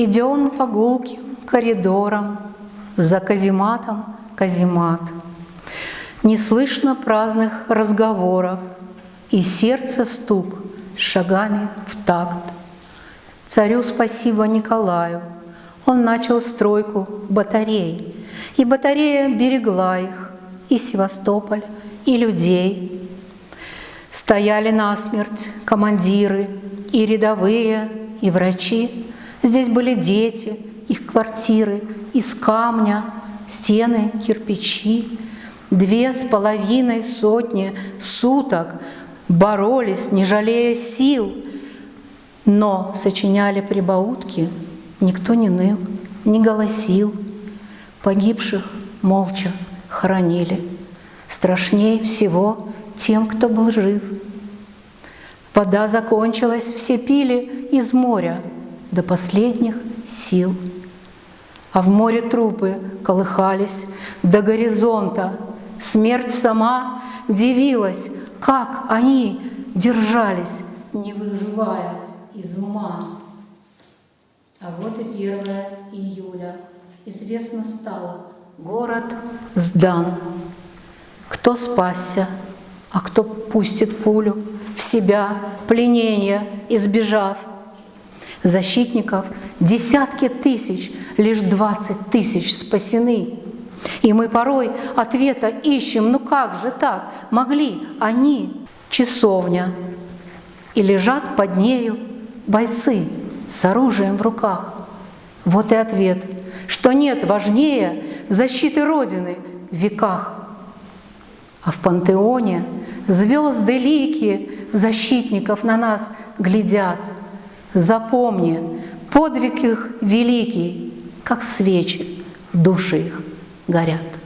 Идем по гулким коридорам, за казематом каземат. Не слышно праздных разговоров, и сердце стук шагами в такт. Царю спасибо Николаю, он начал стройку батарей, и батарея берегла их, и Севастополь, и людей. Стояли насмерть командиры, и рядовые, и врачи. Здесь были дети, их квартиры из камня, стены, кирпичи. Две с половиной сотни суток боролись, не жалея сил, но сочиняли прибаутки, никто не ныл, не голосил. Погибших молча хоронили. Страшнее всего тем, кто был жив. Вода закончилась, все пили из моря до последних сил. А в море трупы колыхались до горизонта. Смерть сама дивилась, как они держались, не выживая из ума. А вот и 1 июля. Известно стало, город сдан. Кто спасся, а кто пустит пулю в себя, пленение избежав. Защитников десятки тысяч, лишь двадцать тысяч спасены. И мы порой ответа ищем, ну как же так, могли они, часовня, и лежат под нею бойцы с оружием в руках. Вот и ответ, что нет важнее защиты Родины в веках. А в пантеоне звезды лики защитников на нас глядят. Запомни, подвиг их великий, как свечи, души их горят.